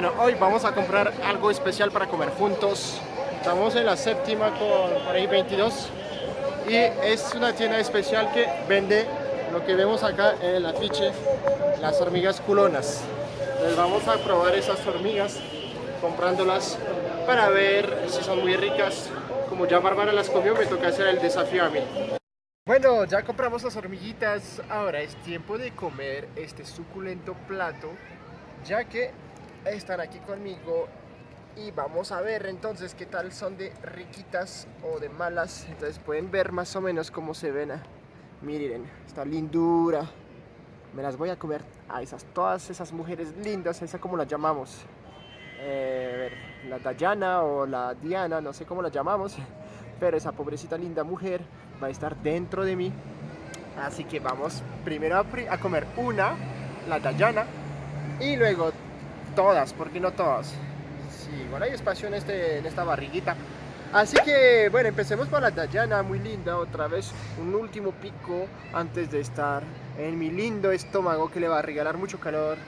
Bueno, hoy vamos a comprar algo especial para comer juntos. Estamos en la séptima con por ahí 22 y es una tienda especial que vende lo que vemos acá en el afiche, las hormigas culonas. Les vamos a probar esas hormigas comprándolas para ver si son muy ricas. Como ya Bárbara las comió, me toca hacer el desafío a mí. Bueno, ya compramos las hormiguitas, ahora es tiempo de comer este suculento plato, ya que están aquí conmigo y vamos a ver entonces qué tal son de riquitas o de malas, entonces pueden ver más o menos cómo se ven, miren, esta lindura, me las voy a comer a esas, todas esas mujeres lindas, esa como las llamamos, eh, la Dayana o la Diana, no sé cómo la llamamos, pero esa pobrecita linda mujer va a estar dentro de mí. Así que vamos primero a, comer una, la Dayana, y luego todas, porque no todas. Sí, igual hay espacio en, este, en esta barriguita. Así que, bueno, empecemos por la Dayana, muy linda, otra vez un último pico antes de estar en mi lindo estómago que le va a regalar mucho calor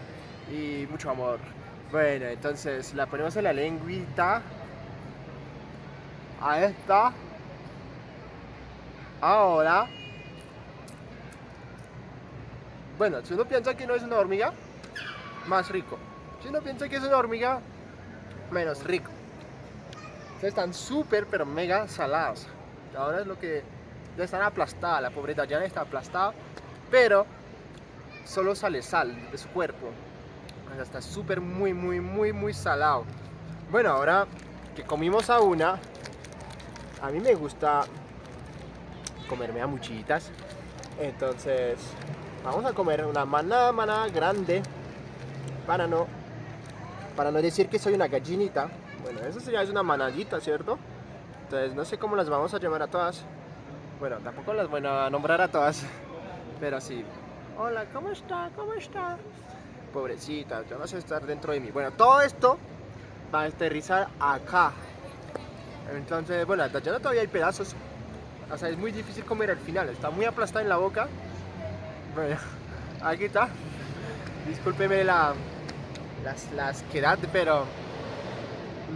y mucho amor. Bueno, entonces la ponemos en la lengüita. A esta. Ahora, bueno, si uno piensa que no es una hormiga, más rico. Si uno piensa que es una hormiga, menos rico. están súper, pero mega salados. Ahora es lo que ya están aplastadas, la pobreta ya está aplastada, pero solo sale sal de su cuerpo. está súper, muy, muy, muy, muy salado. Bueno, ahora que comimos a una, a mí me gusta comerme a muchitas. Entonces, vamos a comer una manada, manada grande para no, para no decir que soy una gallinita. Bueno, eso ya es una manadita, ¿cierto? Entonces, no sé cómo las vamos a llamar a todas. Bueno, tampoco las voy a nombrar a todas, pero sí. Hola, ¿cómo está? ¿Cómo está? Pobrecita, ya vas a estar dentro de mí. Bueno, todo esto va a aterrizar acá. Entonces, bueno, ya todavía hay pedazos o sea, es muy difícil comer al final, está muy aplastada en la boca. Bueno, aquí está. Discúlpeme la, las, las pero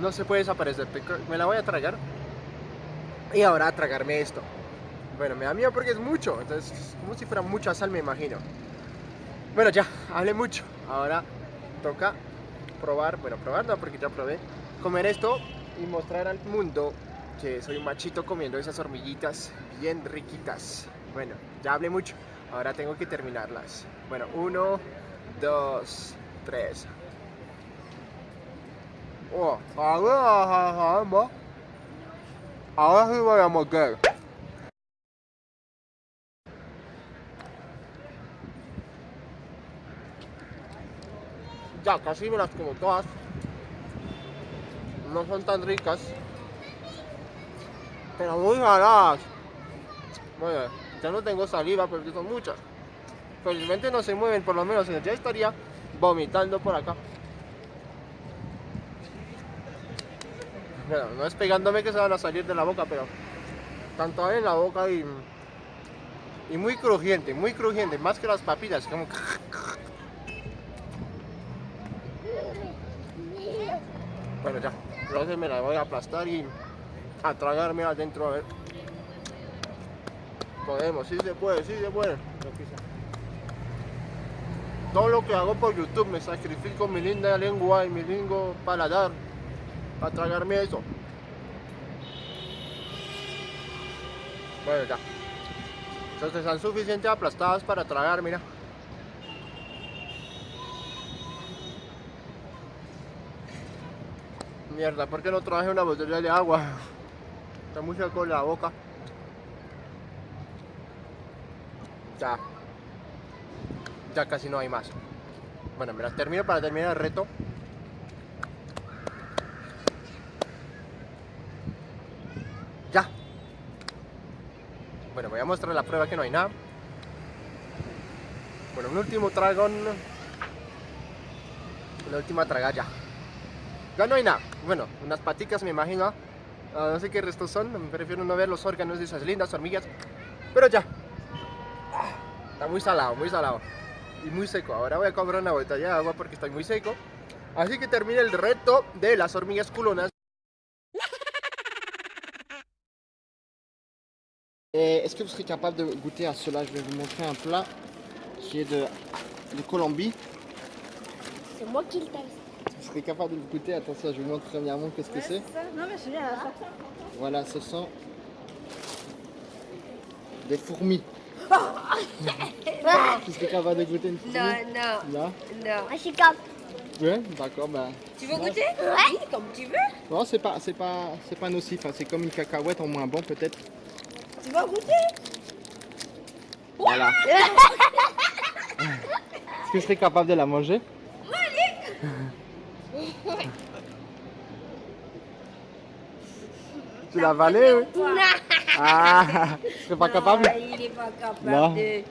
no se puede desaparecer. Me la voy a tragar. Y ahora a tragarme esto. Bueno, me da miedo porque es mucho. Entonces, como si fuera mucha sal, me imagino. Bueno, ya, hablé mucho. Ahora toca probar, bueno, probar no, porque ya probé. Comer esto y mostrar al mundo que soy un machito comiendo esas hormiguitas bien riquitas. Bueno, ya hablé mucho, ahora tengo que terminarlas. Bueno, uno, dos, tres. Oh, ahora, ahora sí voy a morder. Ya, casi me las como todas. No son tan ricas, pero muy saladas. Bueno, ya no tengo saliva porque son muchas. Felizmente no se mueven, por lo menos ya estaría vomitando por acá. Bueno, no es pegándome que se van a salir de la boca, pero tanto en la boca y, y muy crujiente, muy crujiente, más que las papitas, como... Bueno, ya, entonces me la voy a aplastar y a tragarme adentro a ver. Podemos, sí se puede, sí se puede. Todo lo que hago por YouTube me sacrifico mi linda lengua y mi lindo paladar para tragarme eso. Bueno, ya. Entonces están suficientemente aplastadas para tragar, mira. Mierda, ¿por qué no traje una botella de agua? Está muy seco la boca. Ya. Ya casi no hay más. Bueno, me termino para terminar el reto. Ya. Bueno, voy a mostrar la prueba que no hay nada. Bueno, un último tragón. La última traga ya. No hay nada. Bueno, unas paticas me imagino. Ah, no sé qué restos son, me prefiero no ver los órganos de esas lindas hormigas. Pero ya. Está muy salado, muy salado. Y muy seco. Ahora voy a comprar una botella de agua porque estoy muy seco. Así que termina el reto de las hormigas culonas. Est-ce que vous serez capable de goûter à cela? Je vais vous montrer un plat qui est de, de Colombie. C'est moi qui le tasse. Vous serez capable de le goûter? Attention, je vous montre premièrement qu'est-ce que c'est. Non, mais je viens à Voilà, ce sont des fourmis. Tu serais capable de goûter une fourmi? Non, non, Non non. Ah, je suis capable. Ouais, d'accord, bah. Tu veux goûter? Oui, comme tu veux. Non, c'est pas, c'est pas, c'est pas nocif, hein, c'est comme une cacahuète en moins bon peut-être. Tu veux goûter Voilà. Est-ce que je serais capable de la manger? Tu l'as avalée, oui? Ah, je serais pas capable il n'est pas capable Non. de,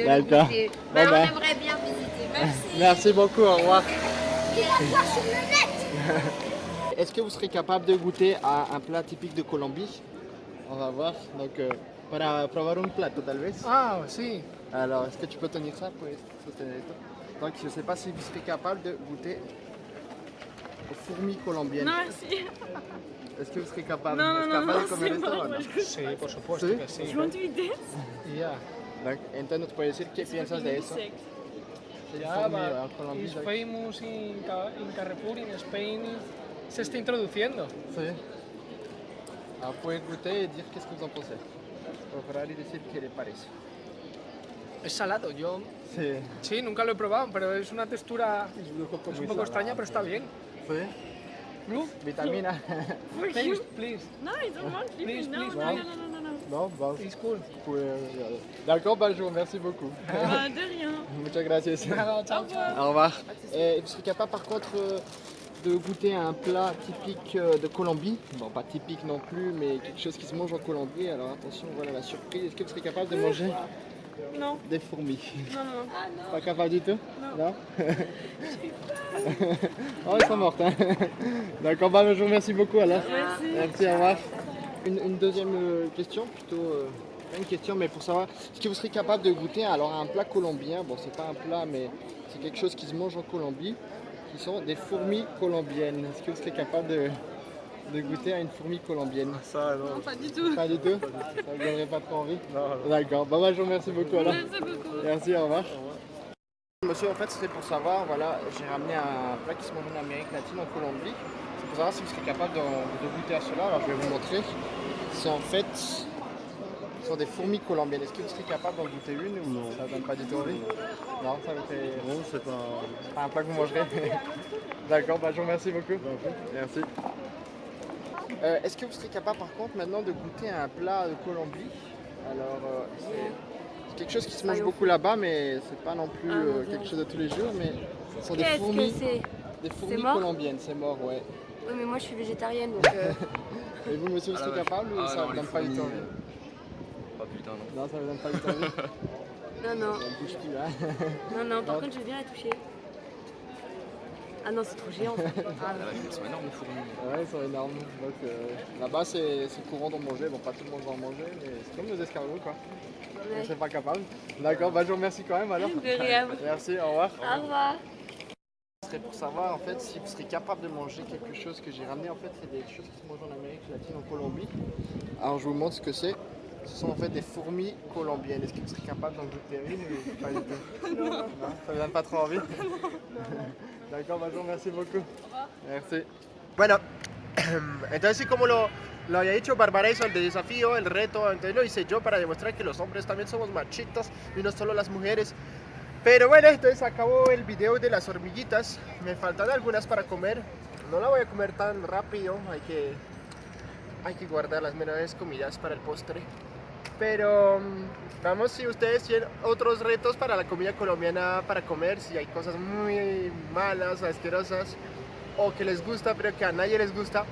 de D'accord. Mais on ben. aimerait bien visiter. Merci. Merci beaucoup, au revoir. Il a quoi sur le net Est-ce que vous serez capable de goûter à un plat typique de Colombie? On va voir. Donc, euh, para probar un plato, tal vez. Ah, sí. Alors, est-ce que tu peux tenir ça pour soutenir esto Donc, je ne sais pas si vous serez capable de goûter aux fourmis colombiennes. No, sí. Est-ce que vous serez capable No, no, ¿Es no, capaz no, de comer esto no, o no? Sí, por supuesto ¿Sí? que sí. You want to eat this? Yeah. Donc, entonces, ¿nos puedes decir qué piensas de eso? Colombie, it's donc- famous in, Ca- in Carrefour, in Spain. Se está introduciendo. Sí. Alors, vous pouvez goûter et dire qu'est-ce que vous en pensez. Procurar y decir qué le parece. Es salado, yo Sí. sí, nunca lo he probado, pero es una textura Es un poco, es muy un poco extraña, pero está bien. Sí. Blue, Vitamina. Taste, you? please. No, I don't want Please, please, no, please, no, please. no, no, no, no, no. bon, It's cool. D'accord, vous remercie beaucoup. Bah, de rien. Muchas gracias. Nada, chao, chao. Au revoir. Et vous serez capable par contre euh, de goûter à un plat typique euh, de Colombie. Bon, pas typique non plus, mais quelque chose qui se mange en Colombie. Alors attention, voilà la surprise. Est-ce que vous serez capable de manger Non, des fourmis? Non, non. Pas capable du tout? Non. Oh, ils sont mortes. hein. D'accord, bah, je vous remercie beaucoup alors. Merci. Merci, au revoir. Une, une deuxième euh, question, plutôt euh, pas une question, mais pour savoir, est-ce que vous serez capable de goûter alors à un plat colombien? Bon, c'est pas un plat, mais c'est quelque chose qui se mange en Colombie, qui sont des fourmis colombiennes. Est-ce que vous serez capable de, de goûter à une fourmi colombienne? Ça, non. Non, pas du tout. Pas du tout? Ça vous donnerait pas trop envie? D'accord, bah, bah, je vous remercie beaucoup alors. Merci beaucoup. Merci, au revoir. Monsieur, en fait, c'était pour savoir, voilà, j'ai ramené un plat qui se mange en Amérique latine, en Colombie. C'est pour savoir si vous serez capable de, de goûter à cela. Alors, je vais vous montrer. C'est en fait, ce sont des fourmis colombiennes. Est-ce que vous serez capable d'en goûter une ou Non. ça ne donne pas du tout envie? Non, ça vous fait Non, c'est pas. pas un plat que vous mangerez D'accord, bah, je vous remercie beaucoup. Merci. Euh, Est-ce que vous serez capable par contre maintenant de goûter un plat de Colombie? Alors, euh, c'est quelque chose qui se mange beaucoup là-bas, mais c'est pas non plus Ah, euh, quelque chose de tous les jours, mais ce sont des fourmis, des fourmis mort? colombiennes, c'est mort, ouais. Oui, mais moi je suis végétarienne donc. euh, Et vous, monsieur, vous Ah, serez vache. capable ou Ah, ça vous donne pas du tout envie? Ah putain, non. Non, ça vous donne pas tout envie Non, non, Ça ne bouge plus, hein non, non. Par Non. contre, je vais bien la toucher. Ah non, c'est trop géant. Ah, Ah, vache, elles sont énormes, les fourmis. Ouais, ils sont énormes. Donc euh, là-bas, c'est courant d'en manger. Bon, pas tout le monde va en manger, mais c'est comme nos escargots, quoi. ouais. On serait pas capable. D'accord, bah je vous remercie quand même alors. De rien. Merci, au revoir. Au revoir. Ce serait pour savoir en fait si vous serez capable de manger quelque chose que j'ai ramené. En fait, c'est des choses qui se mangent en Amérique latine, en Colombie. Alors, je vous montre ce que c'est. Ce sont en fait des fourmis colombiennes. Est-ce que vous serez capable d'en goûter une ou pas du tout Non. Ça vous donne pas trop envie D'accord, bah je vous remercie beaucoup. Merci. Bueno, entonces sí como lo, lo había dicho Bárbara hizo el de desafío, el reto, entonces lo hice yo para demostrar que los hombres también somos machitos y no solo las mujeres. Pero bueno, entonces acabó el video de las hormiguitas. Me faltan algunas para comer. No la voy a comer tan rápido, hay que, hay que guardar las menores comidas para el postre. Pero mm, vamos si ustedes tienen otros retos para la comida colombiana para comer, si hay cosas muy malas, asquerosas o que les gusta pero que a nadie les gusta,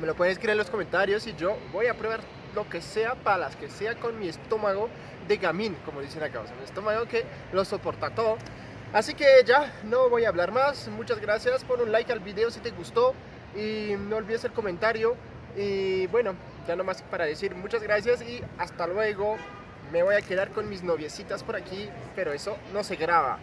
me lo pueden escribir en los comentarios y yo voy a probar lo que sea para las que sea con mi estómago de gamín, como dicen acá, o sea, un estómago que lo soporta todo. Así que ya, no voy a hablar más, muchas gracias, pon un like al video si te gustó. Y no olvides el comentario. Y bueno, ya no más para decir muchas gracias y hasta luego. Me voy a quedar con mis noviecitas por aquí, pero eso no se graba.